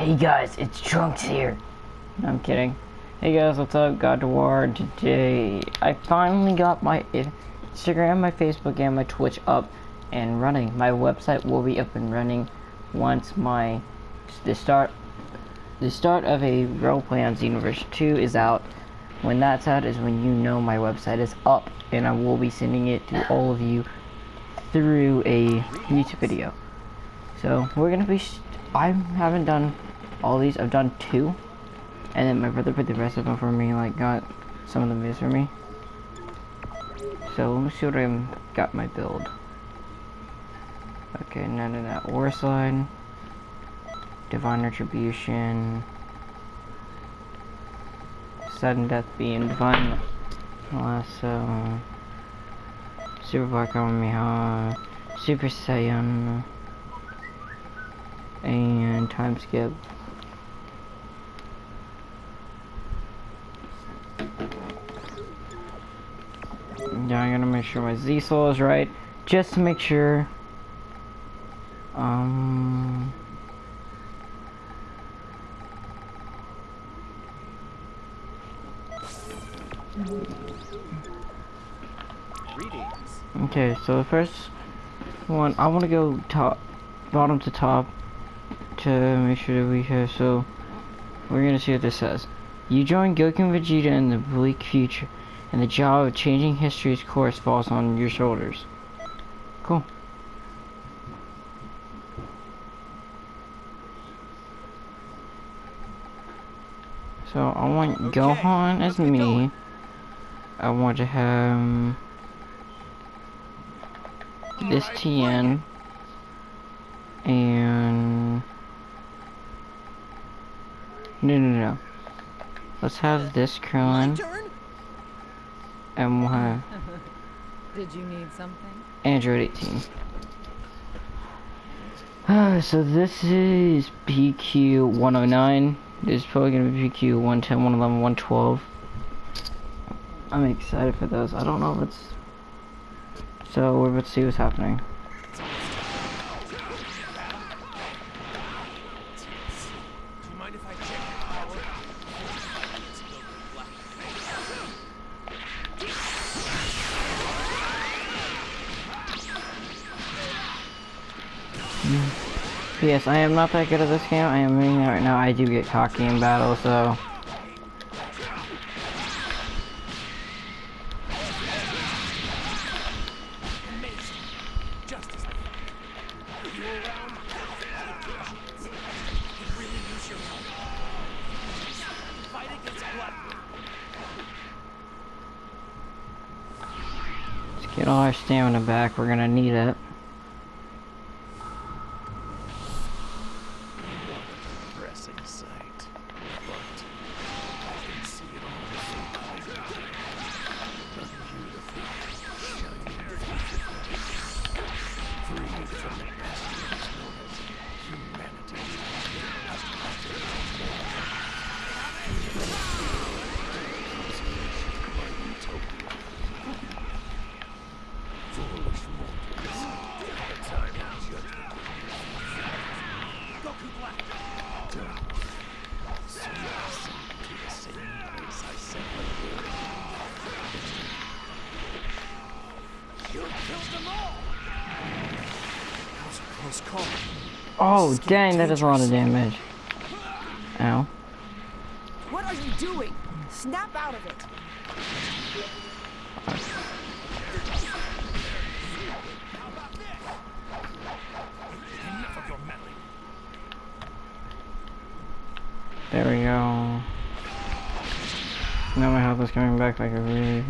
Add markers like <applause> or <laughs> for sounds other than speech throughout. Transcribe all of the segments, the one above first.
Hey guys, it's Trunks here. No, I'm kidding. Hey guys, what's up? God War. Today, I finally got my Instagram, my Facebook, and my Twitch up and running. My website will be up and running once my the start the start of a roleplay on Xenoverse 2 is out. When that's out is when you know my website is up, and I will be sending it to all of you through a YouTube video. So we're gonna be. I haven't done all these. I've done two, and then my brother put the rest of them for me. Like got some of them videos for me. So let me see what I got my build. Okay, none of that. War slide, divine retribution, sudden death being divine lasso, super black army, super saiyan and time skip. Yeah, I'm gonna make sure my Z soul is right, just to make sure. Um. Okay, so the first one, I want to go top, bottom to top to make sure that we have, so we're gonna see what this says. You join Goku and Vegeta in the bleak future, and the job of changing history's course falls on your shoulders. Cool. So I want okay. Gohan as me. Going? I want to have this right, TN and no, no, no. Let's have this Krillin. <laughs> Did you need something? Android 18. Uh, so this is PQ 109. This is probably going to be PQ 110, 111, 112. I'm excited for those. I don't know if it's... So, we're about to see what's happening. Yes, I am not that good at this game. I am doing that right now. I do get cocky in battle, so... Let's get all our stamina back. We're gonna need it. Oh, dang, that does a lot of damage. Ow. What are you doing? Snap out of it. There we go. Now my health is coming back like a really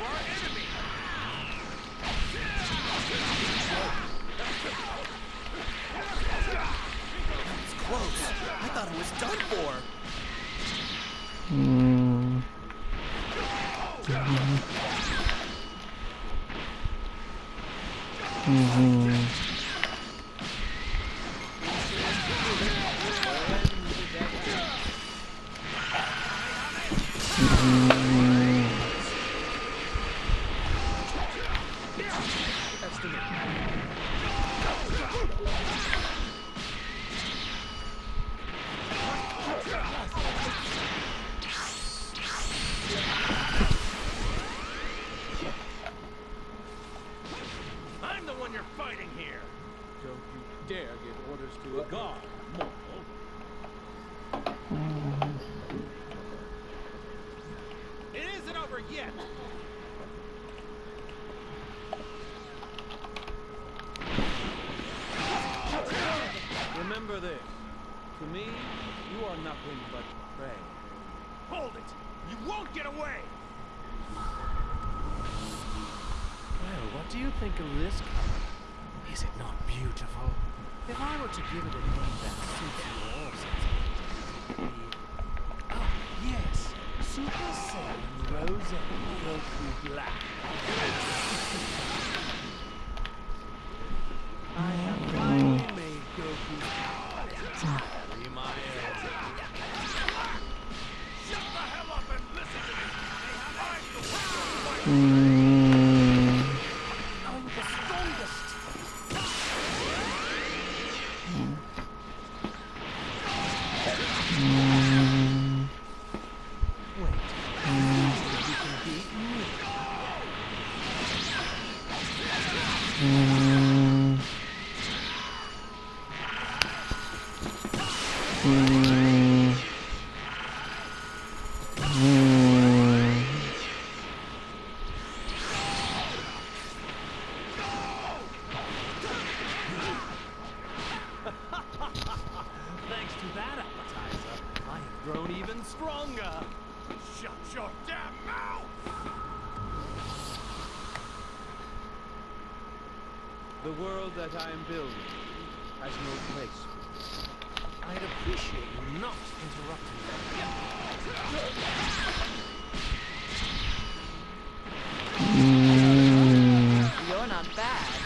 our enemy. It's close. I thought it was done for. Mm-hmm. Mm-hmm. Remember this. To me, you are nothing but prey. Hold it. You won't get away. Well, what do you think of this color? Is it not beautiful? If I were to give it a name that suits you all sensibilities, Oh, yes. Super Saiyan Rose Goku Black. Thanks to that appetizer, I have grown even stronger. Shut your damn mouth. The world that I am building has no place for me. I'd appreciate you not interrupting me. Mm. You're not bad.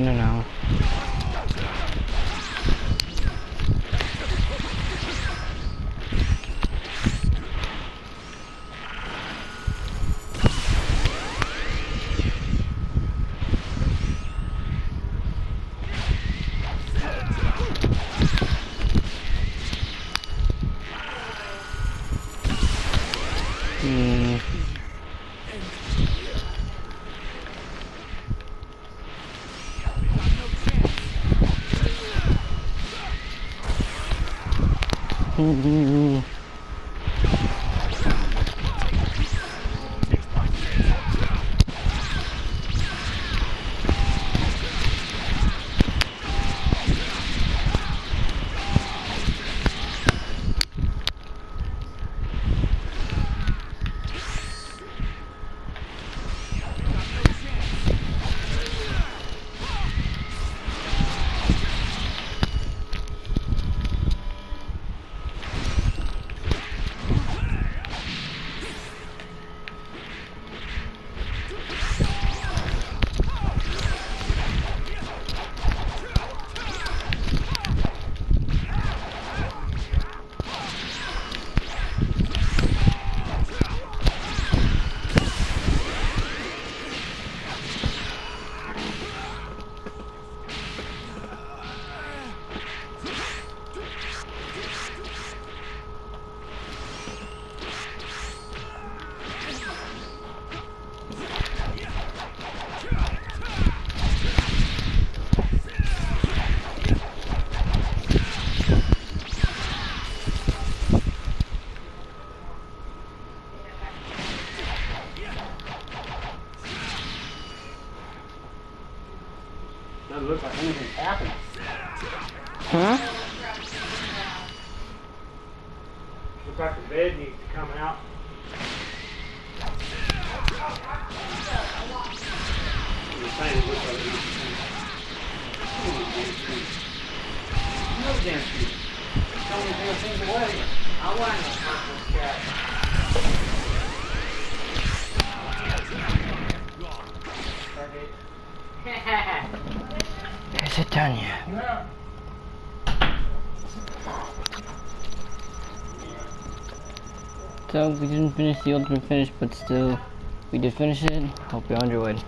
No, no, no, no, no. Hmm. Hmm. Doesn't look anything's happened. Huh? Looks like the bed needs to come out. I'm just saying, it looks <laughs> like it needs <laughs> to come out. No damn shoes. <laughs> Tell me damn things away. I want no purple cat. Is it done yet? Yeah. So we didn't finish the ultimate finish, but still, we did finish it. Hope you enjoyed.